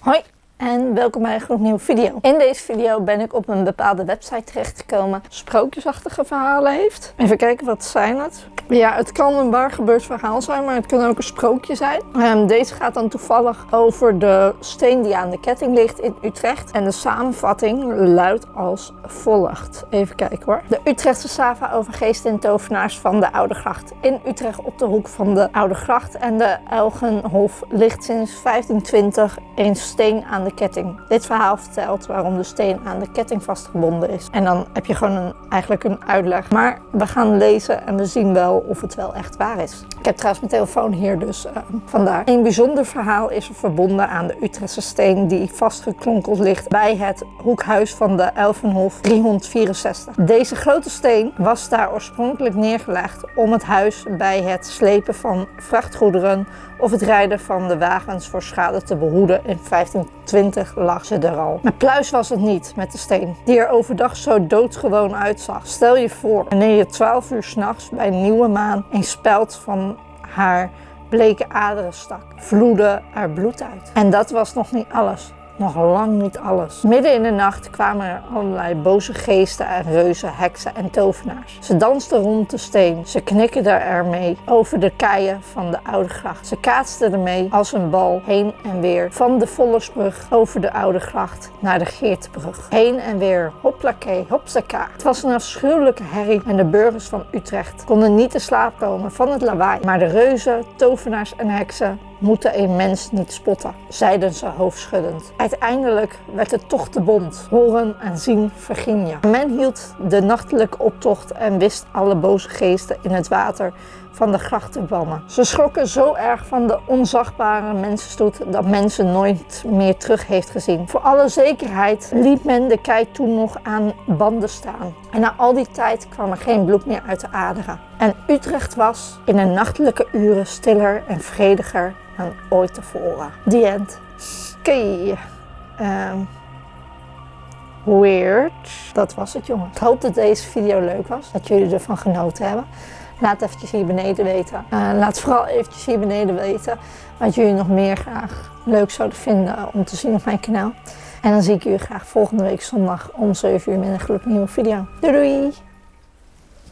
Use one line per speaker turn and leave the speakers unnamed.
Hoi en welkom bij een gloednieuwe video. In deze video ben ik op een bepaalde website terechtgekomen. Sprookjesachtige verhalen heeft. Even kijken, wat zijn het? Ja, het kan een waar gebeurd verhaal zijn, maar het kan ook een sprookje zijn. Um, deze gaat dan toevallig over de steen die aan de ketting ligt in Utrecht. En de samenvatting luidt als volgt. Even kijken hoor. De Utrechtse Sava over geesten en tovenaars van de Oude Gracht. In Utrecht op de hoek van de Oude Gracht en de Elgenhof ligt sinds 1520 een steen aan de ketting. Dit verhaal vertelt waarom de steen aan de ketting vastgebonden is. En dan heb je gewoon een, eigenlijk een uitleg. Maar we gaan lezen en we zien wel of het wel echt waar is. Ik heb trouwens mijn telefoon hier, dus uh, vandaar. Een bijzonder verhaal is er verbonden aan de Utrechtse steen die vastgeklonkeld ligt bij het hoekhuis van de Elfenhof 364. Deze grote steen was daar oorspronkelijk neergelegd om het huis bij het slepen van vrachtgoederen of het rijden van de wagens voor schade te behoeden. In 1520 lag ze er al. Maar pluis was het niet met de steen, die er overdag zo doodgewoon uitzag. Stel je voor, wanneer je 12 uur s'nachts bij nieuwe maan een speld van haar bleke aderen stak, vloedde er bloed uit. En dat was nog niet alles nog lang niet alles. Midden in de nacht kwamen er allerlei boze geesten en reuzen, heksen en tovenaars. Ze dansten rond de steen. Ze knikkerden ermee over de keien van de oude gracht. Ze kaatsten ermee als een bal heen en weer van de Vollersbrug over de oude gracht naar de Geertbrug. Heen en weer, hoplakee, hopsaka. Het was een afschuwelijke herrie en de burgers van Utrecht konden niet te slaap komen van het lawaai. Maar de reuzen, tovenaars en heksen moeten een mens niet spotten, zeiden ze hoofdschuddend. Uiteindelijk werd het toch te bond. Horen en zien verging je. Men hield de nachtelijke optocht en wist alle boze geesten in het water van de gracht te bannen. Ze schrokken zo erg van de onzagbare mensenstoet dat mensen nooit meer terug heeft gezien. Voor alle zekerheid liet men de kei toen nog banden staan. En na al die tijd kwam er geen bloed meer uit de aderen. En Utrecht was in de nachtelijke uren stiller en vrediger dan ooit tevoren. The end. Oké. Um, weird. Dat was het jongens. Ik hoop dat deze video leuk was. Dat jullie ervan genoten hebben. Laat eventjes hier beneden weten. Uh, laat vooral eventjes hier beneden weten wat jullie nog meer graag leuk zouden vinden om te zien op mijn kanaal. En dan zie ik jullie graag volgende week zondag om 7 uur met een gloednieuwe video. Doei doei!